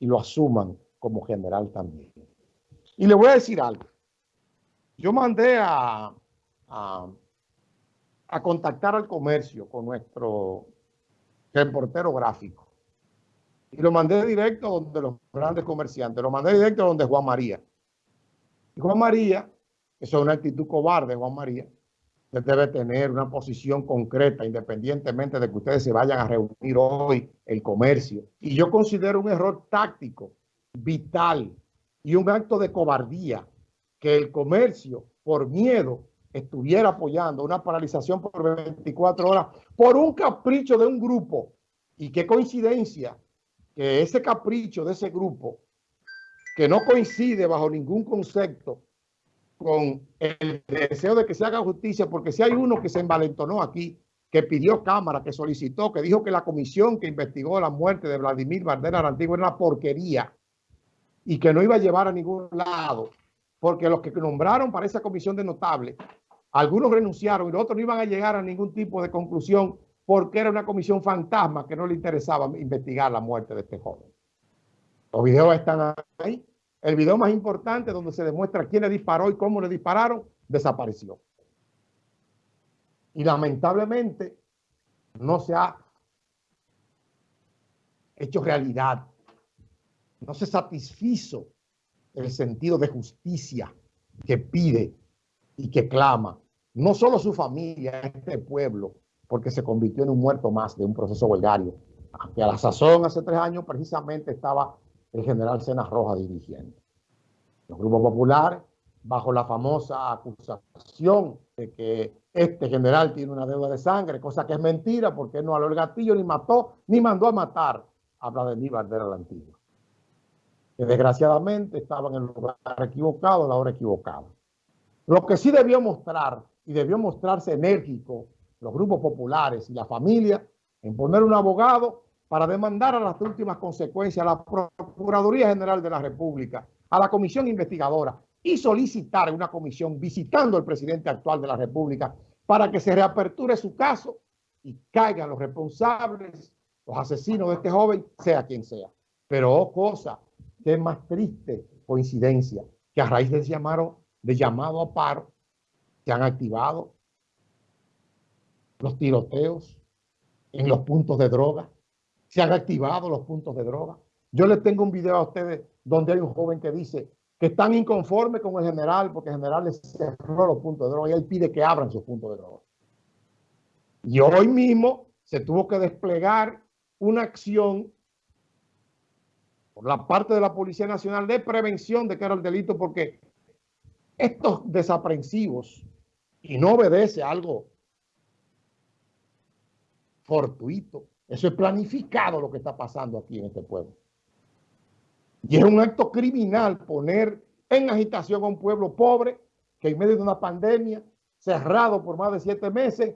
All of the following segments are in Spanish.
y lo asuman como general también. Y le voy a decir algo. Yo mandé a, a, contactar al comercio con nuestro reportero gráfico. Y lo mandé directo donde los grandes comerciantes. Lo mandé directo donde Juan María. Y Juan María, eso es una actitud cobarde, Juan María, debe tener una posición concreta, independientemente de que ustedes se vayan a reunir hoy el comercio. Y yo considero un error táctico, vital y un acto de cobardía que el comercio, por miedo, estuviera apoyando una paralización por 24 horas por un capricho de un grupo. Y qué coincidencia que ese capricho de ese grupo, que no coincide bajo ningún concepto con el deseo de que se haga justicia, porque si hay uno que se envalentonó aquí, que pidió cámara, que solicitó, que dijo que la comisión que investigó la muerte de Vladimir Bardera Antiguo era una porquería y que no iba a llevar a ningún lado, porque los que nombraron para esa comisión de notables, algunos renunciaron y los otros no iban a llegar a ningún tipo de conclusión porque era una comisión fantasma que no le interesaba investigar la muerte de este joven. Los videos están ahí. El video más importante donde se demuestra quién le disparó y cómo le dispararon, desapareció. Y lamentablemente no se ha hecho realidad. No se satisfizo el sentido de justicia que pide y que clama. No solo su familia, este pueblo, porque se convirtió en un muerto más de un proceso huelgario, que a la sazón hace tres años precisamente estaba el general Cenas Roja dirigiendo. Los grupos populares, bajo la famosa acusación de que este general tiene una deuda de sangre, cosa que es mentira porque no aló el gatillo, ni mató, ni mandó a matar a Vladimir Bardera la Antigua. Que desgraciadamente estaba en el lugar equivocado, a la hora equivocada. Lo que sí debió mostrar, y debió mostrarse enérgico, los grupos populares y la familia, en poner un abogado para demandar a las últimas consecuencias a la Procuraduría General de la República, a la Comisión Investigadora y solicitar una comisión visitando al presidente actual de la República para que se reaperture su caso y caigan los responsables, los asesinos de este joven, sea quien sea. Pero, oh cosa, qué más triste coincidencia que a raíz de, llamado, de llamado a paro se han activado los tiroteos en los puntos de droga, se han activado los puntos de droga. Yo les tengo un video a ustedes donde hay un joven que dice que están inconformes con el general porque el general les cerró los puntos de droga y él pide que abran sus puntos de droga. Y hoy mismo se tuvo que desplegar una acción por la parte de la Policía Nacional de prevención de que era el delito porque estos desaprensivos y no obedece algo fortuito. Eso es planificado lo que está pasando aquí en este pueblo. Y es un acto criminal poner en agitación a un pueblo pobre que en medio de una pandemia, cerrado por más de siete meses,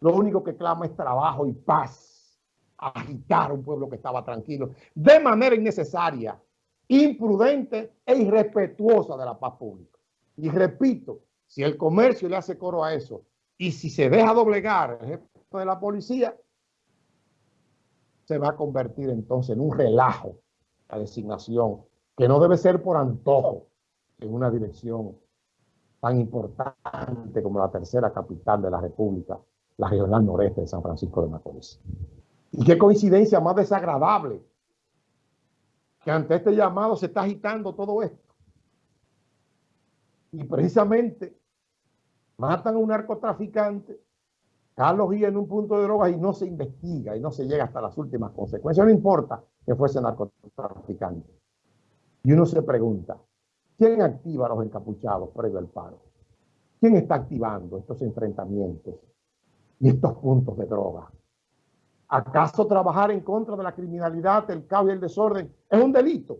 lo único que clama es trabajo y paz. Agitar a un pueblo que estaba tranquilo de manera innecesaria, imprudente e irrespetuosa de la paz pública. Y repito, si el comercio le hace coro a eso y si se deja doblegar el jefe de la policía, se va a convertir entonces en un relajo la designación, que no debe ser por antojo en una dirección tan importante como la tercera capital de la República, la regional noreste de San Francisco de Macorís. Y qué coincidencia más desagradable que ante este llamado se está agitando todo esto. Y precisamente matan a un narcotraficante Carlos Guía en un punto de drogas y no se investiga y no se llega hasta las últimas consecuencias. No importa que fuese narcotraficante. Y uno se pregunta, ¿quién activa a los encapuchados previo al paro? ¿Quién está activando estos enfrentamientos y estos puntos de droga? ¿Acaso trabajar en contra de la criminalidad, el caos y el desorden es un delito?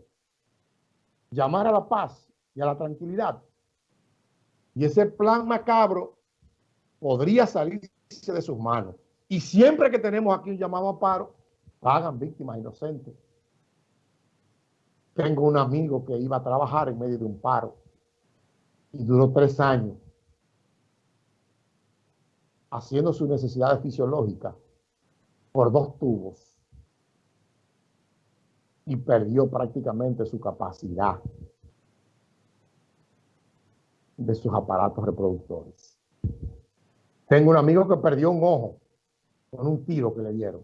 Llamar a la paz y a la tranquilidad. Y ese plan macabro podría salir de sus manos. Y siempre que tenemos aquí un llamado a paro, pagan víctimas inocentes. Tengo un amigo que iba a trabajar en medio de un paro y duró tres años haciendo sus necesidades fisiológicas por dos tubos. y perdió prácticamente su capacidad de sus aparatos reproductores. Tengo un amigo que perdió un ojo con un tiro que le dieron.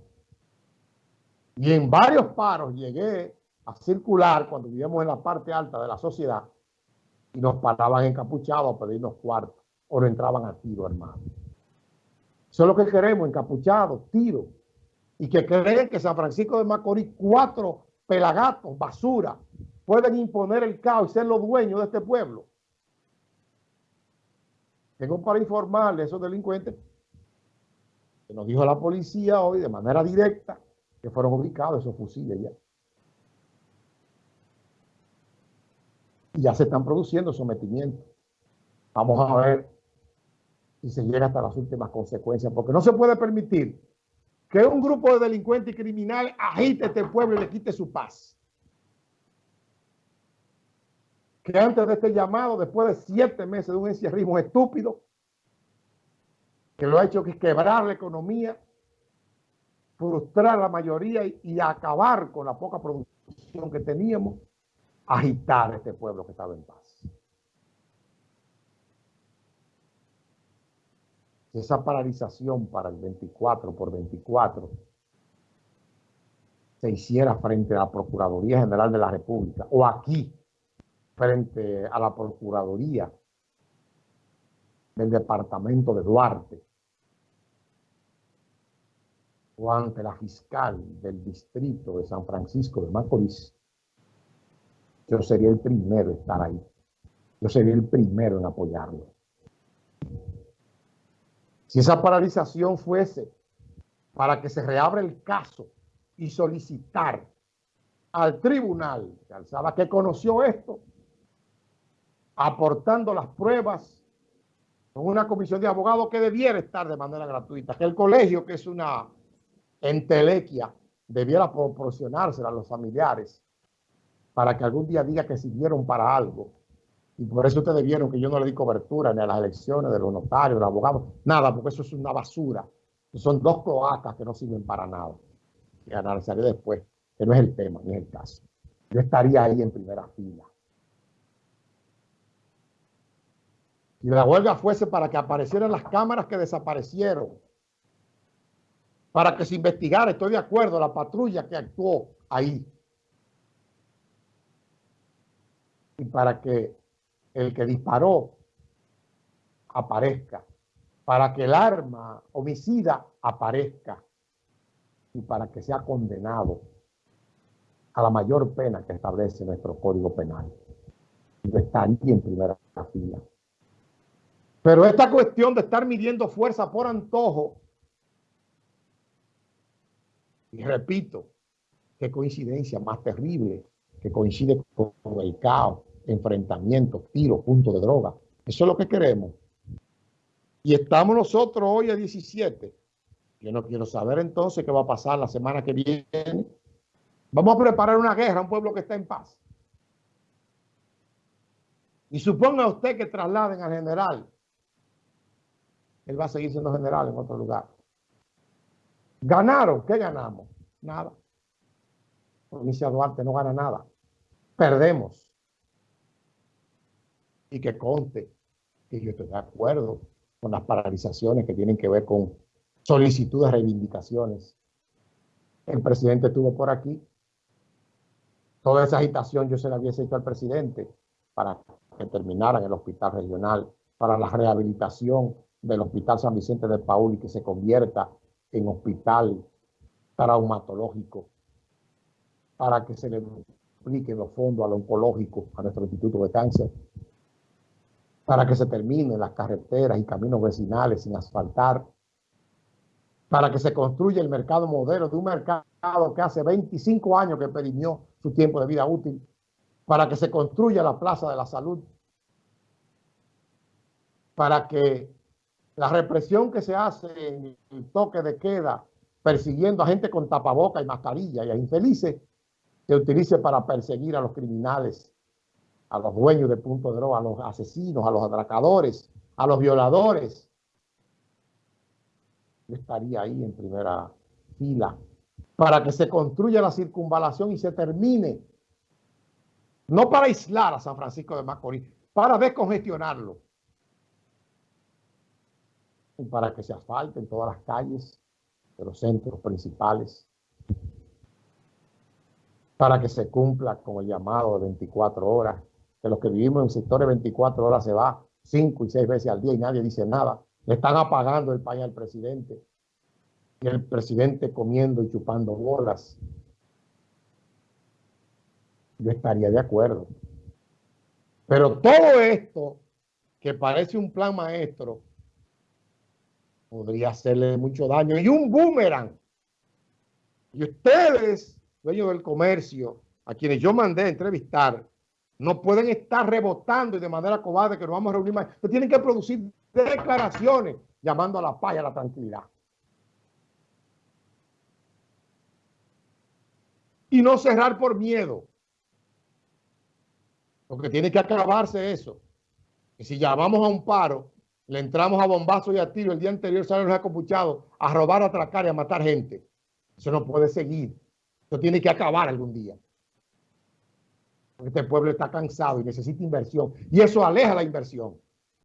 Y en varios paros llegué a circular cuando vivíamos en la parte alta de la sociedad y nos paraban encapuchados a pedirnos cuartos o no entraban a tiro, hermano. Eso es lo que queremos, encapuchados, tiro. Y que creen que San Francisco de Macorís, cuatro pelagatos, basura, pueden imponer el caos y ser los dueños de este pueblo. Tengo para informarle a esos delincuentes que nos dijo la policía hoy de manera directa que fueron ubicados esos fusiles ya. Y ya se están produciendo sometimientos. Vamos a ver si se llega hasta las últimas consecuencias, porque no se puede permitir que un grupo de delincuentes y criminales agite este pueblo y le quite su paz. Que antes de este llamado, después de siete meses de un encierrismo estúpido, que lo ha hecho que quebrar la economía, frustrar a la mayoría y, y acabar con la poca producción que teníamos, agitar este pueblo que estaba en paz. esa paralización para el 24 por 24 se hiciera frente a la Procuraduría General de la República o aquí frente a la Procuraduría del Departamento de Duarte o ante la fiscal del distrito de San Francisco de Macorís, yo sería el primero en estar ahí. Yo sería el primero en apoyarlo. Si esa paralización fuese para que se reabra el caso y solicitar al tribunal que alzaba que conoció esto, aportando las pruebas con una comisión de abogados que debiera estar de manera gratuita, que el colegio, que es una entelequia, debiera proporcionársela a los familiares para que algún día diga que sirvieron para algo y por eso ustedes vieron que yo no le di cobertura ni a las elecciones de los notarios, de los abogados, nada, porque eso es una basura. Son dos cloacas que no sirven para nada. Y analizaré después, que no es el tema, ni el caso. Yo estaría ahí en primera fila. Si la huelga fuese para que aparecieran las cámaras que desaparecieron, para que se investigara, estoy de acuerdo, la patrulla que actuó ahí. Y para que el que disparó aparezca, para que el arma homicida aparezca y para que sea condenado a la mayor pena que establece nuestro Código Penal. Yo estaría en primera fila. Pero esta cuestión de estar midiendo fuerza por antojo, y repito, qué coincidencia más terrible que coincide con el caos enfrentamientos, tiros, puntos de droga. Eso es lo que queremos. Y estamos nosotros hoy a 17. Yo no quiero saber entonces qué va a pasar la semana que viene. Vamos a preparar una guerra a un pueblo que está en paz. Y suponga usted que trasladen al general. Él va a seguir siendo general en otro lugar. ¿Ganaron? ¿Qué ganamos? Nada. Provincia Duarte no gana nada. Perdemos y que conte que yo estoy de acuerdo con las paralizaciones que tienen que ver con solicitudes, reivindicaciones. El presidente estuvo por aquí. Toda esa agitación yo se la había hecho al presidente para que terminara en el hospital regional, para la rehabilitación del Hospital San Vicente de Paul y que se convierta en hospital traumatológico, para que se le dupliquen los fondos al oncológico, a nuestro Instituto de Cáncer, para que se terminen las carreteras y caminos vecinales sin asfaltar, para que se construya el mercado modelo de un mercado que hace 25 años que perimió su tiempo de vida útil, para que se construya la Plaza de la Salud, para que la represión que se hace en el toque de queda, persiguiendo a gente con tapaboca y mascarilla y a infelices, se utilice para perseguir a los criminales a los dueños de punto de droga, a los asesinos, a los atracadores, a los violadores. Yo estaría ahí en primera fila para que se construya la circunvalación y se termine. No para aislar a San Francisco de Macorís, para descongestionarlo. Para que se asfalten todas las calles de los centros principales. Para que se cumpla con el llamado de 24 horas. Que los que vivimos en sectores de 24 horas se va cinco y seis veces al día y nadie dice nada. Le están apagando el país al presidente y el presidente comiendo y chupando bolas. Yo estaría de acuerdo. Pero todo esto, que parece un plan maestro, podría hacerle mucho daño. Y un boomerang. Y ustedes, dueños del comercio, a quienes yo mandé a entrevistar, no pueden estar rebotando y de manera cobarde que nos vamos a reunir más. tienen que producir declaraciones llamando a la paz y a la tranquilidad. y no cerrar por miedo. Porque tiene que acabarse eso. Que si llamamos a un paro, le entramos a bombazo y a tiro, el día anterior salen los acopuchados a robar, a atracar y a matar gente. Eso no puede seguir. Eso tiene que acabar algún día. Porque este pueblo está cansado y necesita inversión. Y eso aleja la inversión.